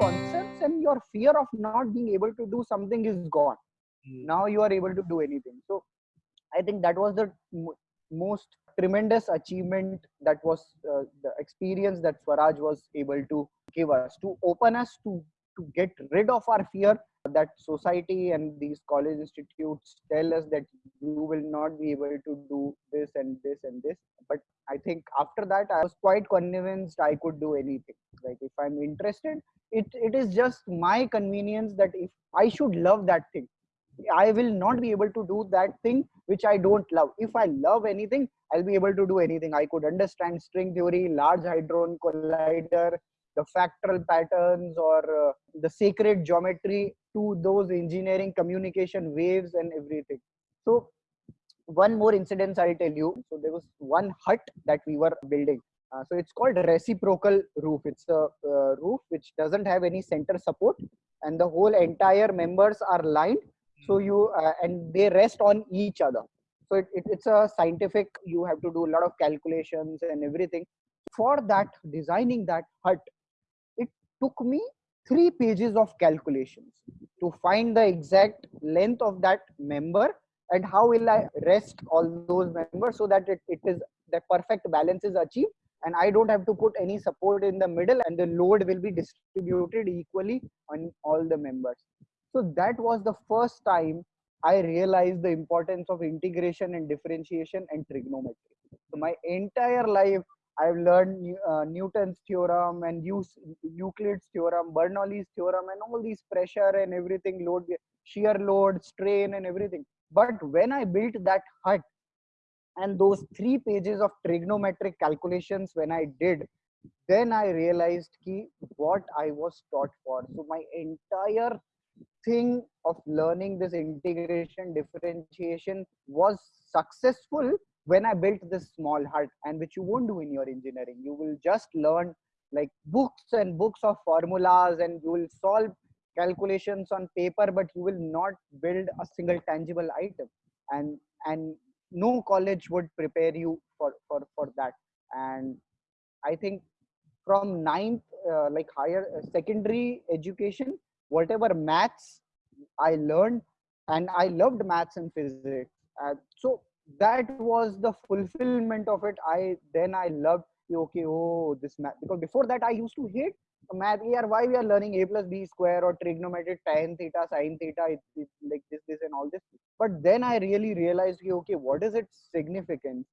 concepts and your fear of not being able to do something is gone. Mm. now you are able to do anything. So i think that was the most tremendous achievement that was uh, the experience that swaraj was able to give us to open us to to get rid of our fear that society and these college institutes tell us that you will not be able to do this and this and this. But i think after that i was quite convinced i could do anything like if i'm interested it, it is just my convenience that if i should love that thing i will not be able to do that thing which i don't love. If i love anything i'll be able to do anything. I could understand string theory large hadron collider the fractal patterns or uh, the sacred geometry to those engineering communication waves and everything. So one more incident i'll tell you. So there was one hut that we were building uh, so it's called reciprocal roof. It's a uh, roof which doesn't have any center support and the whole entire members are lined. So hmm. you uh, and they rest on each other. So it, it, it's a scientific you have to do a lot of calculations and everything. For that designing that hut it took me three pages of calculations to find the exact length of that member and how will I rest all those members so that it, it is the perfect balance is achieved and I don't have to put any support in the middle and the load will be distributed equally on all the members. So that was the first time I realized the importance of integration and differentiation and trigonometry. So my entire life I've learned uh, Newton's theorem and use Euclid's theorem, Bernoulli's theorem, and all these pressure and everything, load, shear load, strain, and everything. But when I built that hut and those three pages of trigonometric calculations, when I did, then I realized ki what I was taught for. So my entire thing of learning this integration differentiation was successful when I built this small hut and which you won't do in your engineering, you will just learn like books and books of formulas and you will solve calculations on paper, but you will not build a single tangible item. And and no college would prepare you for for for that. And I think from ninth, uh, like higher uh, secondary education, whatever maths I learned, and I loved maths and physics. Uh, so that was the fulfillment of it i then i loved okay oh this math because before that i used to hate math here why we are learning a plus b square or trigonometry tan theta sine theta it's, it's like this this and all this but then i really realized okay what is its significance?